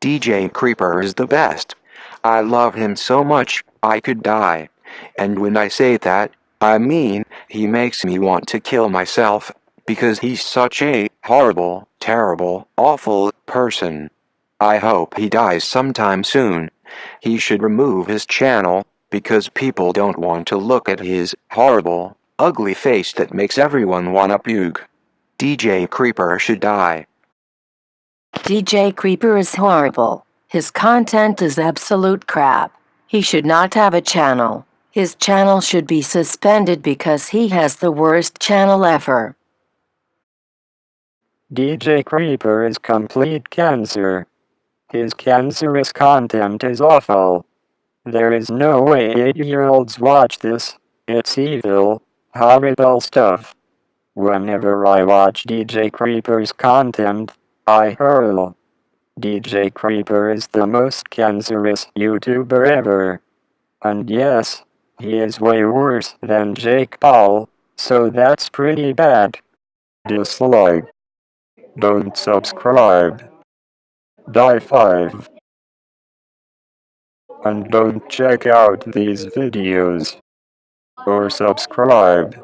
DJ Creeper is the best. I love him so much, I could die. And when I say that, I mean, he makes me want to kill myself, because he's such a horrible, terrible, awful person. I hope he dies sometime soon. He should remove his channel, because people don't want to look at his horrible, ugly face that makes everyone wanna puke. DJ Creeper should die. DJ Creeper is horrible. His content is absolute crap. He should not have a channel. His channel should be suspended because he has the worst channel ever. DJ Creeper is complete cancer. His cancerous content is awful. There is no way 8-year-olds watch this. It's evil, horrible stuff. Whenever I watch DJ Creeper's content, I hurl. DJ Creeper is the most cancerous YouTuber ever. And yes, he is way worse than Jake Paul, so that's pretty bad. Dislike. Don't subscribe. Die 5. And don't check out these videos. Or subscribe.